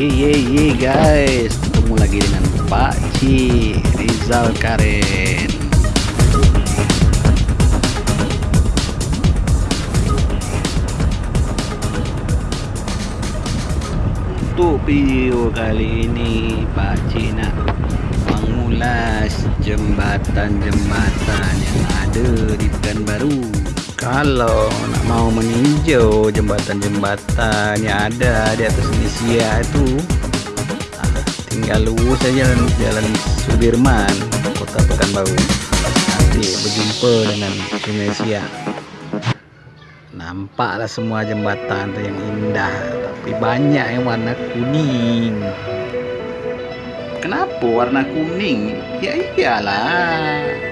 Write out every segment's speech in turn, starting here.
Ye ye ye guys, ketemu lagi dengan Pak Ci Rizal Karen. Untuk video kali ini Pak Ci nak mengulas jembatan-jembatan yang ada di Pekanbaru. Kalau nak mau meninjau jembatan-jembatan yang ada di atas Indonesia itu ah, tinggal lurus saja jalan, jalan Sudirman kota Pekanbaru. Nanti berjumpa dengan Indonesia nampaklah semua jembatan yang indah tapi banyak yang warna kuning. Kenapa warna kuning? Ya iyalah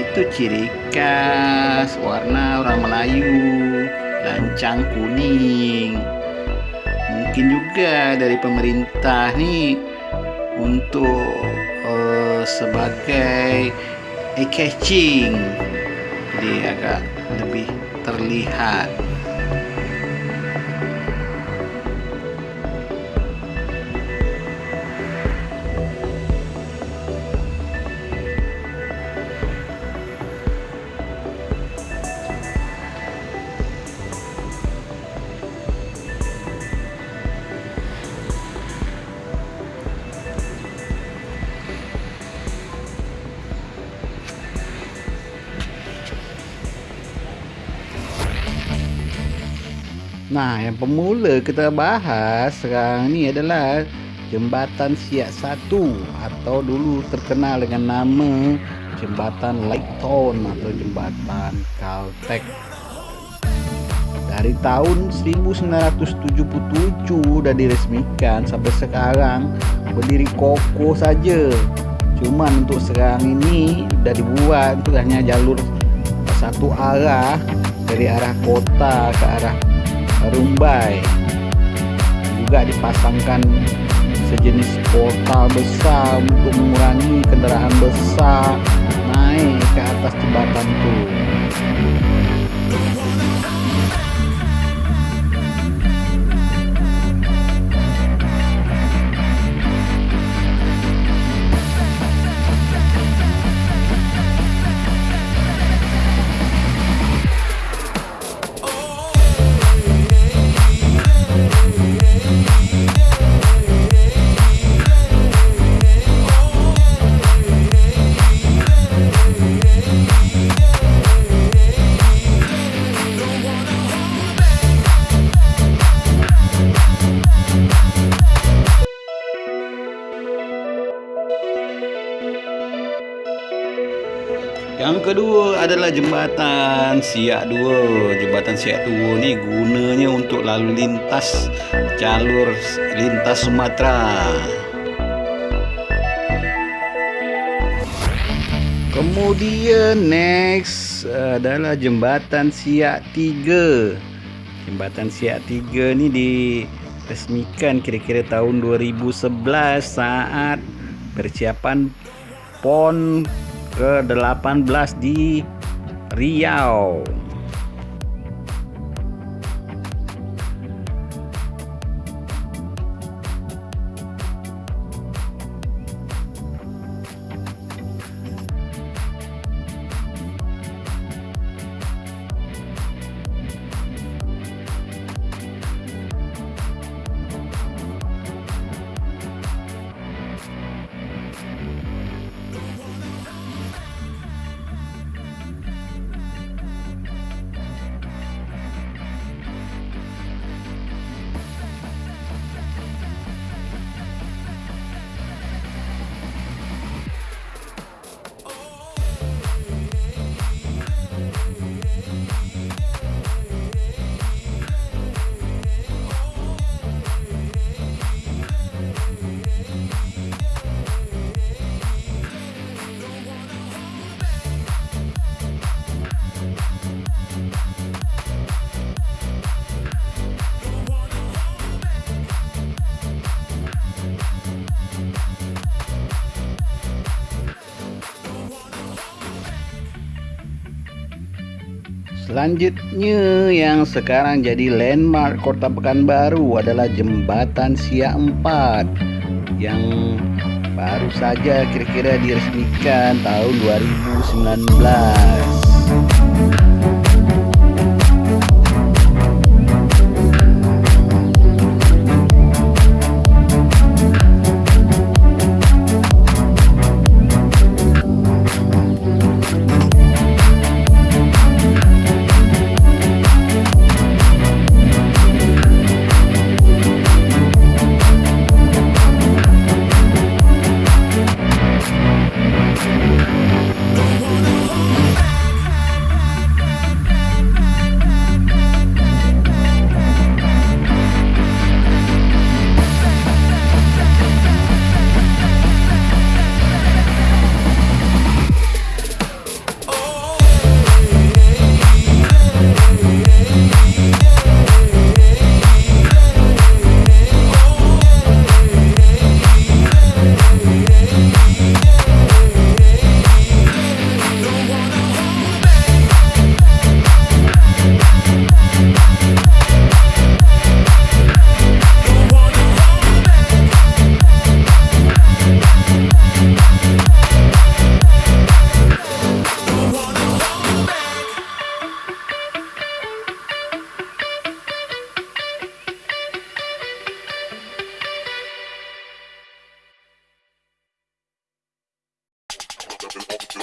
itu ciri khas warna orang Melayu. Lancang kuning. Mungkin juga dari pemerintah nih untuk uh, sebagai eye catching jadi agak lebih terlihat Nah, yang pemula kita bahas sekarang ni adalah Jembatan Siak 1 atau dulu terkenal dengan nama Jembatan Layton atau Jembatan Caltech. Dari tahun 1977 dah diresmikan sampai sekarang berdiri kokoh saja. Cuman untuk sekarang ini dah dibuat untuk hanya jalur satu arah dari arah kota ke arah Rumbai. Juga dipasangkan sejenis portal besar untuk mengurangi kendaraan besar naik ke atas jembatan itu Kedua adalah jembatan Siak 2. Jembatan Siak 2 ni gunanya untuk lalu lintas jalur lintas Sumatera. Kemudian next adalah jembatan Siak 3. Jembatan Siak 3 ni diresmikan kira-kira tahun 2011 saat persiapan PON ke-18 di Riau. Selanjutnya yang sekarang jadi landmark Kota Pekanbaru adalah Jembatan Siak 4 yang baru saja kira-kira diresmikan tahun 2019. Guys,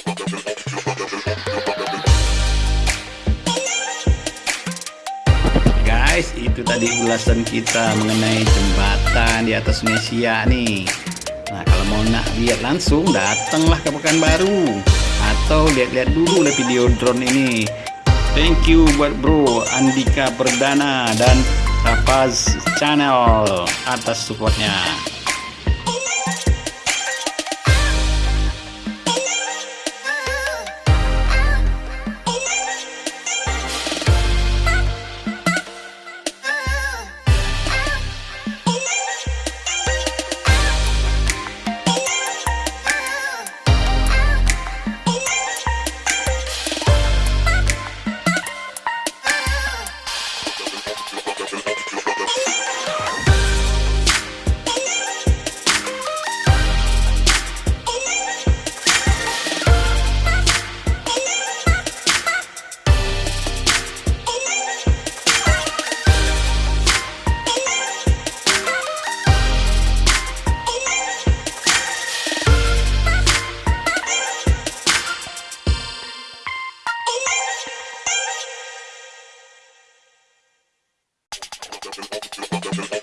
itu tadi ulasan kita mengenai jembatan di atas Mesia nih. Nah, kalau mau nak lihat langsung, datanglah ke Pekanbaru atau lihat-lihat dulu lah video drone ini. Thank you buat bro Andika Perdana dan Rafaz Channel atas supportnya. ちょっとちょっとちょっと。